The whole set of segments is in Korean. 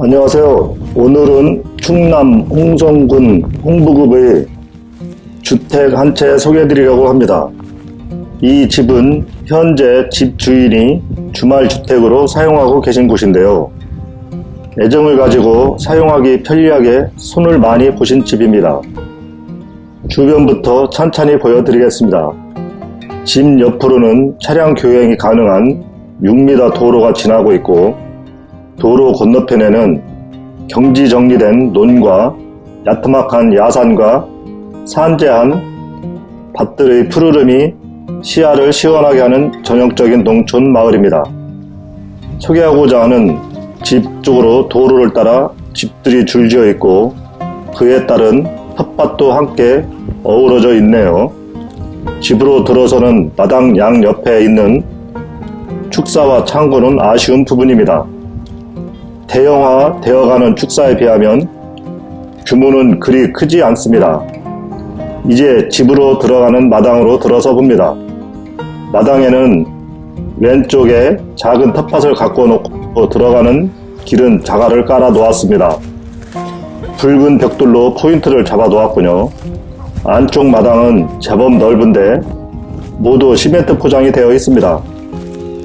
안녕하세요. 오늘은 충남 홍성군 홍부급의 주택 한 채 소개해드리려고 합니다. 이 집은 현재 집 주인이 주말 주택으로 사용하고 계신 곳인데요. 애정을 가지고 사용하기 편리하게 손을 많이 보신 집입니다. 주변부터 천천히 보여드리겠습니다. 집 옆으로는 차량 교행이 가능한 6m 도로가 지나고 있고 도로 건너편에는 경지 정리된 논과 야트막한 야산과 산재한 밭들의 푸르름이 시야를 시원하게 하는 전형적인 농촌 마을입니다. 소개하고자 하는 집 쪽으로 도로를 따라 집들이 줄지어 있고 그에 따른 텃밭도 함께 어우러져 있네요. 집으로 들어서는 마당 양 옆에 있는 축사와 창고는 아쉬운 부분입니다. 대형화 되어가는 축사에 비하면 규모는 그리 크지 않습니다. 이제 집으로 들어가는 마당으로 들어서 봅니다. 마당에는 왼쪽에 작은 텃밭을 갖고 놓고 들어가는 길은 자갈을 깔아 놓았습니다. 붉은 벽돌로 포인트를 잡아 놓았군요. 안쪽 마당은 제법 넓은데 모두 시멘트 포장이 되어 있습니다.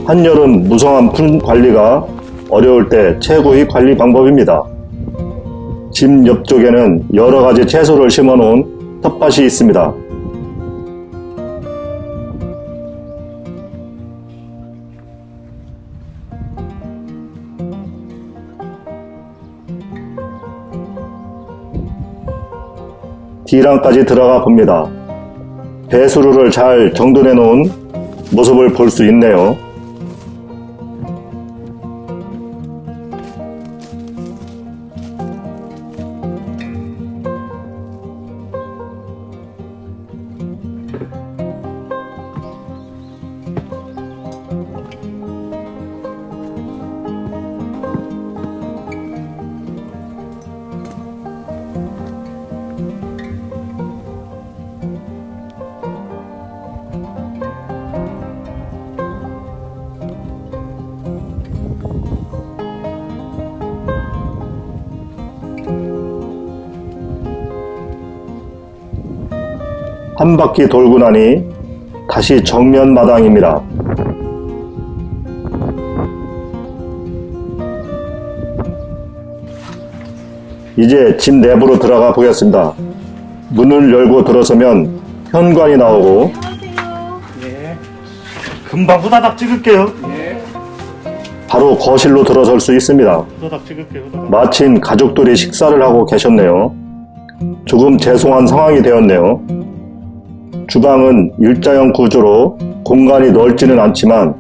한여름 무성한 풀 관리가 어려울 때 최고의 관리 방법입니다. 집 옆쪽에는 여러 가지 채소를 심어 놓은 텃밭이 있습니다. D랑까지 들어가 봅니다. 배수로를 잘 정돈해 놓은 모습을 볼 수 있네요. 한 바퀴 돌고 나니 다시 정면 마당입니다. 이제 집 내부로 들어가 보겠습니다. 문을 열고 들어서면 현관이 나오고 예. 금방 후다닥 찍을게요. 예. 바로 거실로 들어설 수 있습니다. 후다닥 찍을게요. 후다닥. 마침 가족들이 식사를 하고 계셨네요. 조금 죄송한 상황이 되었네요. 주방은 일자형 구조로 공간이 넓지는 않지만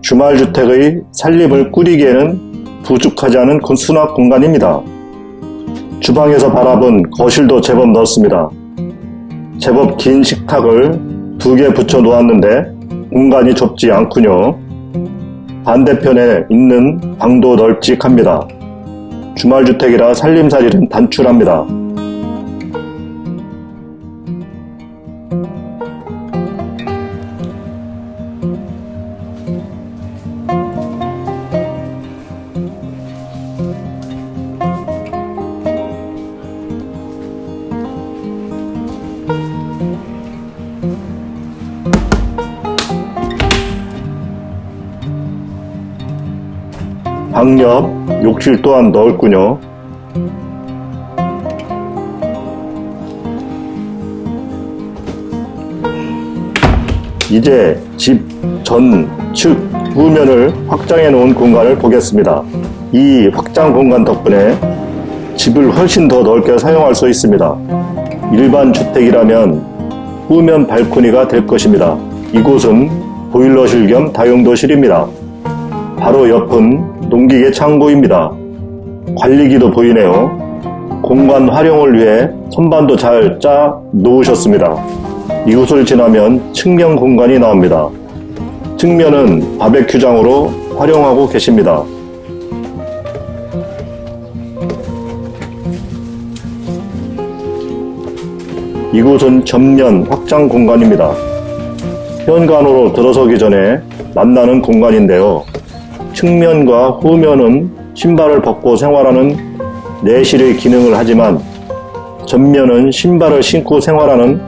주말주택의 살림을 꾸리기에는 부족하지 않은 수납 공간입니다. 주방에서 바라본 거실도 제법 넓습니다. 제법 긴 식탁을 두 개 붙여 놓았는데 공간이 좁지 않군요. 반대편에 있는 방도 널찍합니다. 주말주택이라 살림살이는 단출합니다. 방옆 욕실 또한 넓군요. 이제 집 전 측 후면을 확장해 놓은 공간을 보겠습니다. 이 확장 공간 덕분에 집을 훨씬 더 넓게 사용할 수 있습니다. 일반 주택이라면 후면 발코니가 될 것입니다. 이곳은 보일러실 겸 다용도실입니다. 바로 옆은 농기계 창고입니다. 관리기도 보이네요. 공간 활용을 위해 선반도 잘 짜 놓으셨습니다. 이곳을 지나면 측면 공간이 나옵니다. 측면은 바베큐장으로 활용하고 계십니다. 이곳은 전면 확장 공간입니다. 현관으로 들어서기 전에 만나는 공간인데요. 측면과 후면은 신발을 벗고 생활하는 내실의 기능을 하지만 전면은 신발을 신고 생활하는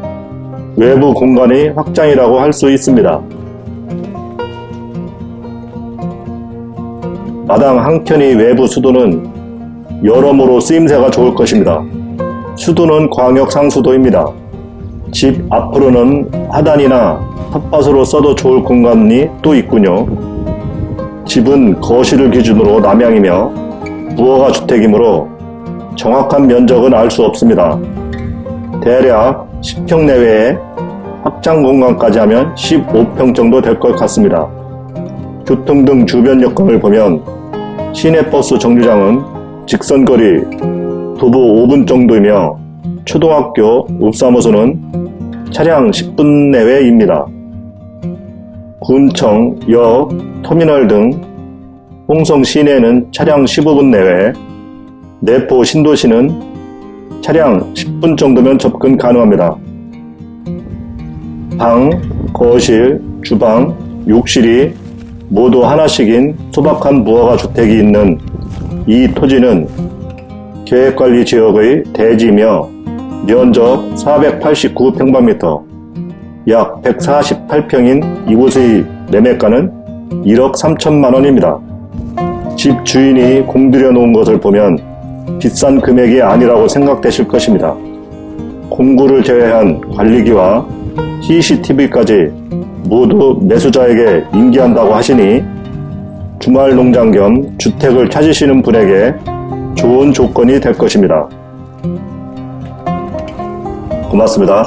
외부 공간의 확장이라고 할 수 있습니다. 마당 한켠의 외부 수도는 여러모로 쓰임새가 좋을 것입니다. 수도는 광역 상수도입니다. 집 앞으로는 하단이나 텃밭으로 써도 좋을 공간이 또 있군요. 집은 거실을 기준으로 남향이며 부허가 주택이므로 정확한 면적은 알 수 없습니다. 대략 10평 내외에 확장 공간까지 하면 15평 정도 될 것 같습니다. 교통 등 주변 여건을 보면 시내버스 정류장은 직선거리 도보 5분 정도이며 초등학교 읍사무소는 차량 10분 내외입니다. 군청, 역, 터미널 등 홍성 시내는 차량 15분 내외, 내포 신도시는 차량 10분 정도면 접근 가능합니다. 방, 거실, 주방, 욕실이 모두 하나씩인 소박한 무허가 주택이 있는 이 토지는 계획관리 지역의 대지며 면적 489평방미터, 약 148평인 이곳의 매매가는 1억 3천만 원입니다. 집 주인이 공들여 놓은 것을 보면 비싼 금액이 아니라고 생각되실 것입니다. 공구를 제외한 관리기와 CCTV까지 모두 매수자에게 인계한다고 하시니 주말 농장 겸 주택을 찾으시는 분에게 좋은 조건이 될 것입니다. 고맙습니다.